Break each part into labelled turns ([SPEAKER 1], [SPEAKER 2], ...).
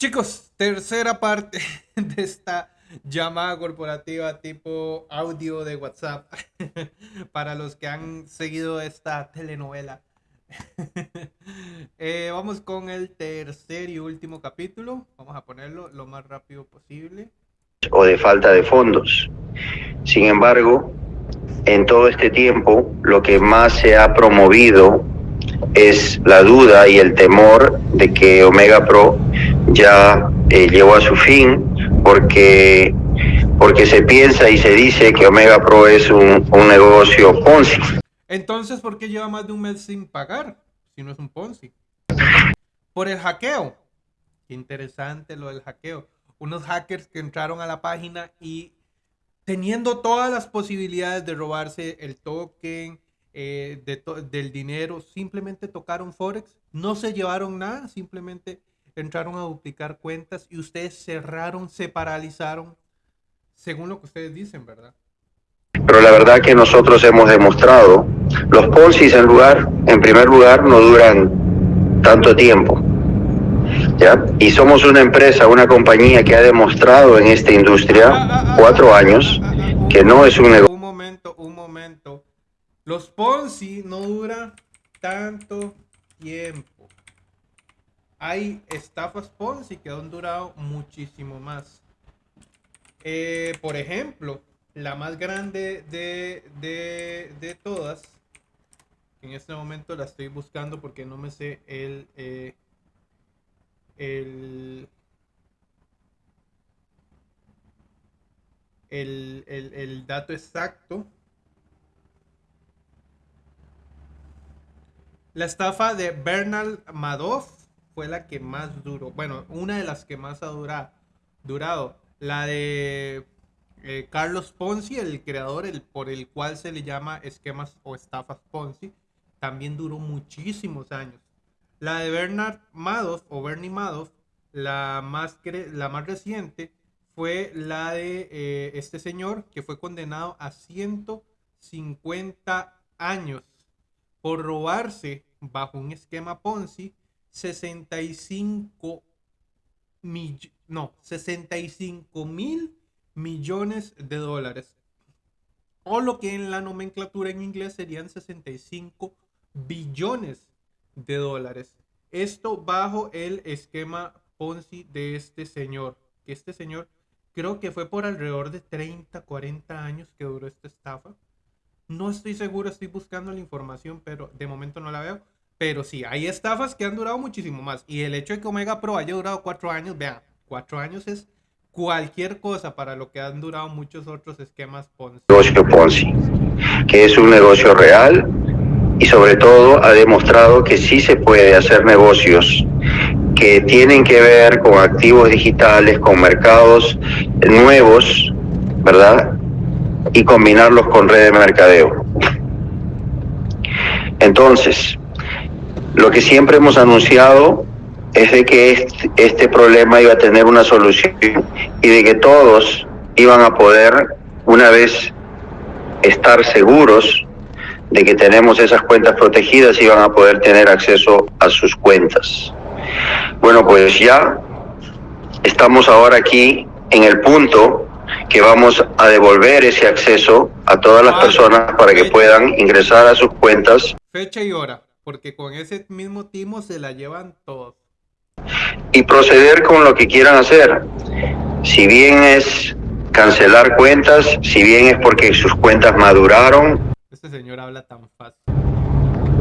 [SPEAKER 1] Chicos, tercera parte de esta llamada corporativa tipo audio de WhatsApp para los que han seguido esta telenovela. Eh, vamos con el tercer y último capítulo. Vamos a ponerlo lo más rápido posible.
[SPEAKER 2] O de falta de fondos. Sin embargo, en todo este tiempo, lo que más se ha promovido es la duda y el temor de que Omega Pro ya eh, llegó a su fin porque, porque se piensa y se dice que Omega Pro es un, un negocio Ponzi.
[SPEAKER 1] Entonces, ¿por qué lleva más de un mes sin pagar si no es un Ponzi? Por el hackeo. Qué interesante lo del hackeo. Unos hackers que entraron a la página y teniendo todas las posibilidades de robarse el token, eh, del dinero, simplemente tocaron Forex, no se llevaron nada, simplemente entraron a duplicar cuentas y ustedes cerraron, se paralizaron, según lo que ustedes dicen, ¿verdad?
[SPEAKER 2] Pero la verdad que nosotros hemos demostrado, los Ponzi en lugar, en primer lugar, no duran tanto tiempo. ¿Ya? Y somos una empresa, una compañía que ha demostrado en esta industria ah, ah, ah, cuatro años que no es un negocio.
[SPEAKER 1] Un momento, un momento. Los Ponzi no duran tanto tiempo. Hay estafas Ponzi que han durado muchísimo más. Eh, por ejemplo, la más grande de, de, todas, en este momento la estoy buscando porque no me sé el, eh, el, el, el dato exacto. La estafa de Bernal Madoff fue la que más duró. Bueno, una de las que más ha durado. La de eh, Carlos Ponzi, el creador el, por el cual se le llama esquemas o estafas Ponzi, también duró muchísimos años. La de Bernard Madoff o Bernie Madoff, la más, la más reciente, fue la de eh, este señor que fue condenado a 150 años por robarse bajo un esquema Ponzi 65 mil, no, 65 mil millones de dólares. O lo que en la nomenclatura en inglés serían 65 billones de dólares. Esto bajo el esquema Ponzi de este señor. Que este señor creo que fue por alrededor de 30, 40 años que duró esta estafa. No estoy seguro, estoy buscando la información, pero de momento no la veo. Pero sí, hay estafas que han durado muchísimo más. Y el hecho de que Omega Pro haya durado cuatro años, vean, cuatro años es cualquier cosa para lo que han durado muchos otros esquemas Ponzi.
[SPEAKER 2] Negocio Ponzi, que es un negocio real y sobre todo ha demostrado que sí se puede hacer negocios que tienen que ver con activos digitales, con mercados nuevos, ¿verdad? Y combinarlos con red de mercadeo. Entonces, lo que siempre hemos anunciado es de que este, este, problema iba a tener una solución y de que todos iban a poder, una vez estar seguros de que tenemos esas cuentas protegidas, iban a poder tener acceso a sus cuentas. Bueno, pues ya estamos ahora aquí en el punto que vamos a devolver ese acceso a todas las personas para que puedan ingresar a sus cuentas.
[SPEAKER 1] Fecha y hora, porque con ese mismo timo se la llevan todos.
[SPEAKER 2] Y proceder con lo que quieran hacer. Si bien es cancelar cuentas, si bien es porque sus cuentas maduraron.
[SPEAKER 1] Este señor habla tan fácil.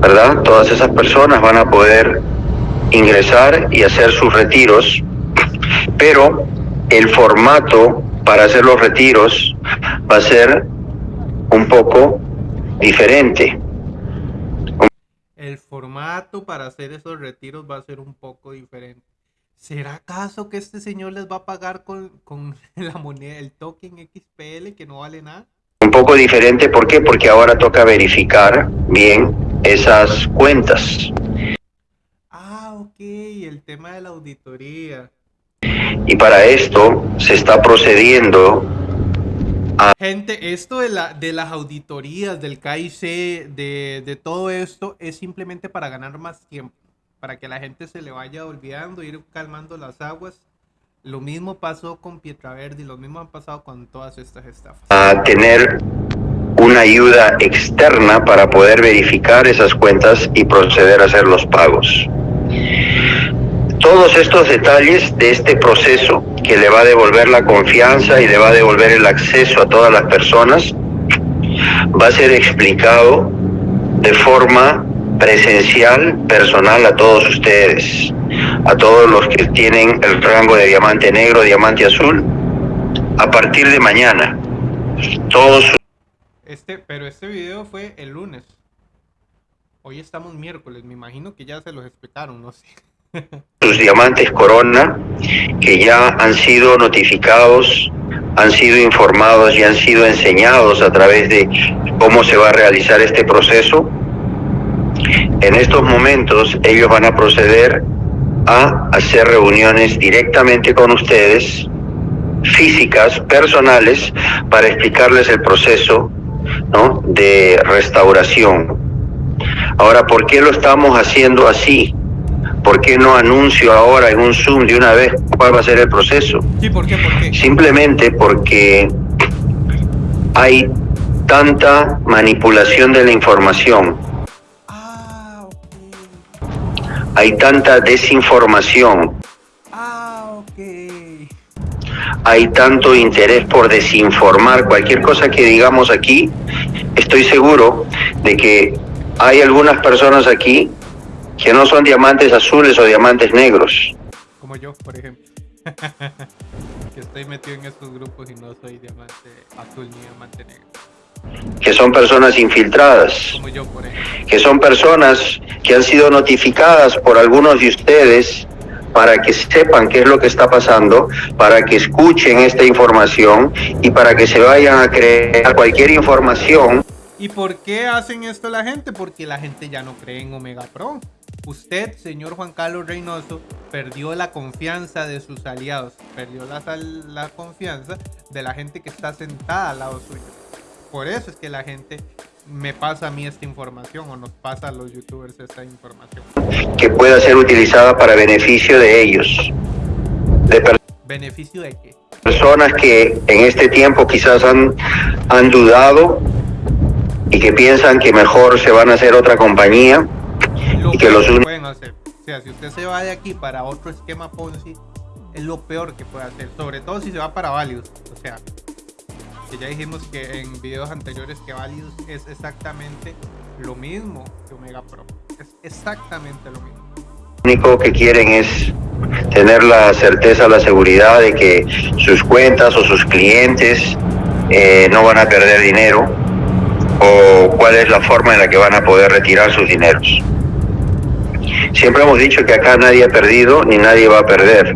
[SPEAKER 2] ¿Verdad? Todas esas personas van a poder ingresar y hacer sus retiros, pero el formato para hacer los retiros va a ser un poco diferente.
[SPEAKER 1] El formato para hacer esos retiros va a ser un poco diferente. ¿Será acaso que este señor les va a pagar con, con la moneda, el token XPL que no vale nada?
[SPEAKER 2] Un poco diferente, ¿por qué? Porque ahora toca verificar bien esas cuentas.
[SPEAKER 1] Ah, ok, el tema de la auditoría.
[SPEAKER 2] Y para esto se está procediendo
[SPEAKER 1] a... Gente, esto de, la, de las auditorías, del KIC, de, de todo esto, es simplemente para ganar más tiempo. para que la gente se le vaya olvidando, ir calmando las aguas. Lo mismo pasó con Pietraverdi, lo mismo ha pasado con todas estas estafas.
[SPEAKER 2] A tener una ayuda externa para poder verificar esas cuentas y proceder a hacer los pagos. Todos estos detalles de este proceso que le va a devolver la confianza y le va a devolver el acceso a todas las personas va a ser explicado de forma presencial, personal a todos ustedes, a todos los que tienen el rango de diamante negro, diamante azul, a partir de mañana. Todos
[SPEAKER 1] este, pero este video fue el lunes. Hoy estamos miércoles, me imagino que ya se los explicaron, no sé.
[SPEAKER 2] Sus diamantes corona que ya han sido notificados, han sido informados y han sido enseñados a través de cómo se va a realizar este proceso. En estos momentos ellos van a proceder a hacer reuniones directamente con ustedes, físicas, personales, para explicarles el proceso de restauración. Ahora, ¿por qué lo estamos haciendo así? ¿Por qué no anuncio ahora en un Zoom de una vez cuál va a ser el proceso? Simplemente porque hay tanta manipulación de la información. Ah, hay tanta desinformación. Ah, hay tanto interés por desinformar cualquier cosa que digamos aquí, estoy seguro de que hay algunas personas aquí que no son diamantes azules o diamantes negros.
[SPEAKER 1] Como yo, por ejemplo. que estoy metido en estos grupos y no soy diamante azul ni diamante negro.
[SPEAKER 2] Que son personas infiltradas.
[SPEAKER 1] Como yo, por ejemplo.
[SPEAKER 2] Que son personas que han sido notificadas por algunos de ustedes para que sepan qué es lo que está pasando, para que escuchen esta información y para que se vayan a creer cualquier información.
[SPEAKER 1] ¿Y por qué hacen esto la gente? Porque la gente ya no cree en Omega Pro. Usted, señor Juan Carlos Reynoso, perdió la confianza de sus aliados, perdió la, la confianza de la gente que está sentada al lado suyo. Por eso es que la gente me pasa a mí esta información o nos pasa a los youtubers esta información.
[SPEAKER 2] Que pueda ser utilizada para beneficio de ellos.
[SPEAKER 1] ¿Beneficio de qué?
[SPEAKER 2] Personas que en este tiempo quizás han, han dudado y que piensan que mejor se van a hacer otra compañía y que los
[SPEAKER 1] pueden hacer. O sea, si usted se va de aquí para otro esquema Ponzi, es lo peor que puede hacer, sobre todo si se va para Valius. O sea, ya dijimos que en videos anteriores que Valius es exactamente lo mismo que Omega Pro. Es exactamente lo mismo.
[SPEAKER 2] Lo único que quieren es tener la certeza, la seguridad de que sus cuentas o sus clientes eh, no van a perder dinero o cuál es la forma en la que van a poder retirar sus dineros. Siempre hemos dicho que acá nadie ha perdido ni nadie va a perder.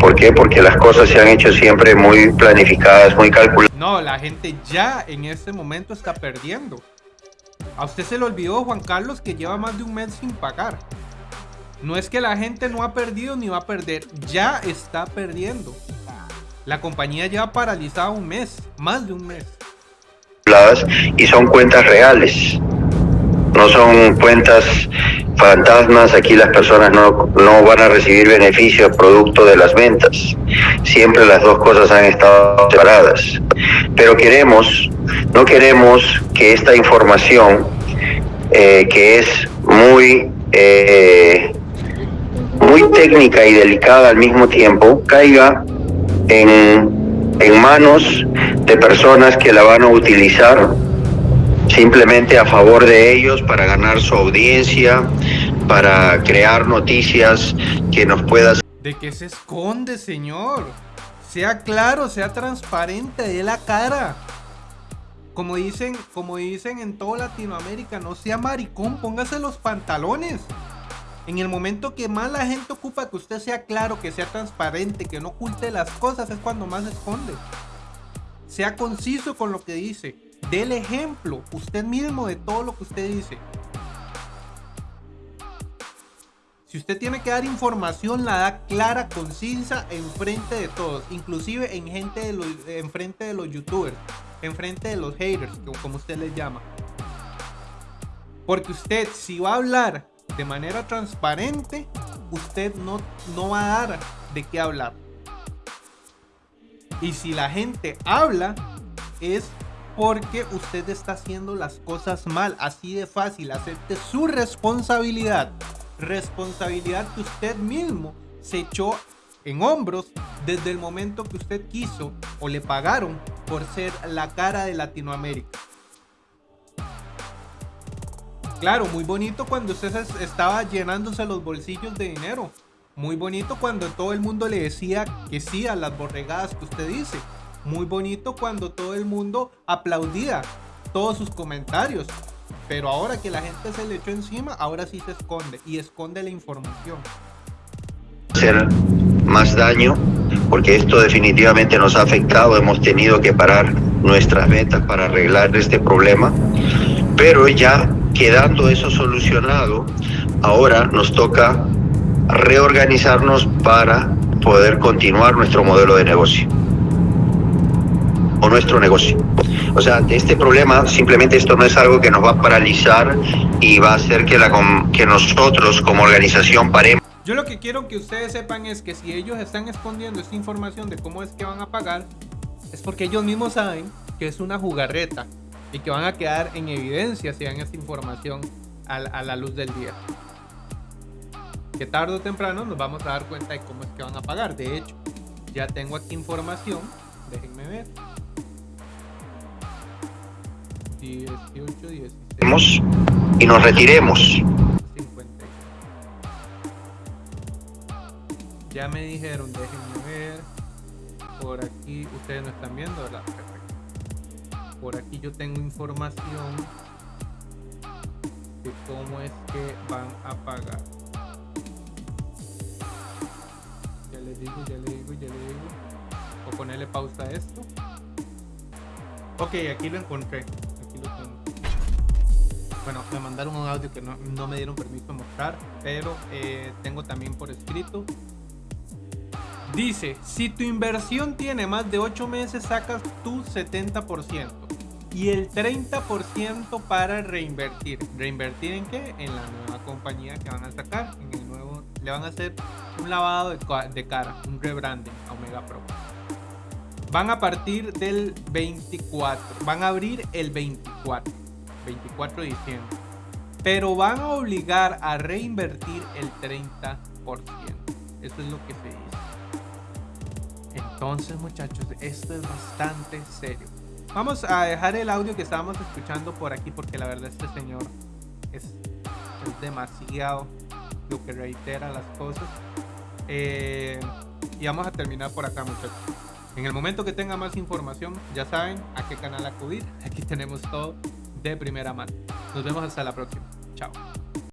[SPEAKER 2] ¿Por qué? Porque las cosas se han hecho siempre muy planificadas, muy calculadas.
[SPEAKER 1] No, la gente ya en este momento está perdiendo. A usted se le olvidó, Juan Carlos, que lleva más de un mes sin pagar. No es que la gente no ha perdido ni va a perder, ya está perdiendo. La compañía lleva paralizada un mes, más de un mes.
[SPEAKER 2] Y son cuentas reales no son cuentas fantasmas, aquí las personas no, no van a recibir beneficios producto de las ventas. Siempre las dos cosas han estado separadas. Pero queremos, no queremos que esta información, eh, que es muy, eh, muy técnica y delicada al mismo tiempo, caiga en, en manos de personas que la van a utilizar simplemente a favor de ellos para ganar su audiencia, para crear noticias que nos puedan...
[SPEAKER 1] ¿De qué se esconde, señor? Sea claro, sea transparente, de la cara. Como dicen, como dicen en toda Latinoamérica, no sea maricón, póngase los pantalones. En el momento que más la gente ocupa que usted sea claro, que sea transparente, que no oculte las cosas, es cuando más se esconde. Sea conciso con lo que dice. Dé el ejemplo usted mismo de todo lo que usted dice. Si usted tiene que dar información, la da clara, concisa, enfrente de todos. Inclusive en gente de los, enfrente de los youtubers. Enfrente de los haters, como usted les llama. Porque usted, si va a hablar de manera transparente, usted no, no va a dar de qué hablar. Y si la gente habla, es porque usted está haciendo las cosas mal. Así de fácil. Acepte su responsabilidad. Responsabilidad que usted mismo se echó en hombros desde el momento que usted quiso o le pagaron por ser la cara de Latinoamérica. Claro, muy bonito cuando usted estaba llenándose los bolsillos de dinero. Muy bonito cuando todo el mundo le decía que sí a las borregadas que usted dice. Muy bonito cuando todo el mundo aplaudía todos sus comentarios. Pero ahora que la gente se le echó encima, ahora sí se esconde y esconde la información.
[SPEAKER 2] Hacer más daño porque esto definitivamente nos ha afectado. Hemos tenido que parar nuestras metas para arreglar este problema. Pero ya quedando eso solucionado, ahora nos toca reorganizarnos para poder continuar nuestro modelo de negocio o nuestro negocio. O sea, este problema, simplemente esto no es algo que nos va a paralizar y va a hacer que, la, que nosotros como organización paremos.
[SPEAKER 1] Yo lo que quiero que ustedes sepan es que si ellos están escondiendo esta información de cómo es que van a pagar, es porque ellos mismos saben que es una jugarreta y que van a quedar en evidencia si dan esta información a, a la luz del día. Que tarde o temprano nos vamos a dar cuenta de cómo es que van a pagar. De hecho, ya tengo aquí información. Déjenme ver.
[SPEAKER 2] 18, 16. Y nos retiremos.
[SPEAKER 1] 50. Ya me dijeron, déjenme ver. Por aquí, ustedes no están viendo, ¿verdad? Perfecto. Por aquí yo tengo información de cómo es que van a pagar. Ya les digo, ya les digo, ya les digo. O ponerle pausa a esto. Ok, aquí lo encontré. Bueno, me mandaron un audio que no, me dieron permiso de mostrar, pero eh, tengo también por escrito. Dice, si tu inversión tiene más de 8 meses, sacas tu 70% y el 30% para reinvertir. ¿Reinvertir en qué? En la nueva compañía que van a sacar, en el nuevo, le van a hacer un lavado de, de cara, un rebranding a Omega Pro. Van a partir del 24, van a abrir el 24. 24 de diciembre. Pero van a obligar a reinvertir el 30%. Eso es lo que se dice. Entonces, muchachos, esto es bastante serio. Vamos a dejar el audio que estábamos escuchando por aquí porque la verdad este señor es, demasiado lo que reitera las cosas. Eh, y vamos a terminar por acá, muchachos. En el momento que tenga más información, ya saben a qué canal acudir. Aquí tenemos todo de primera mano. Nos vemos hasta la próxima. Chao.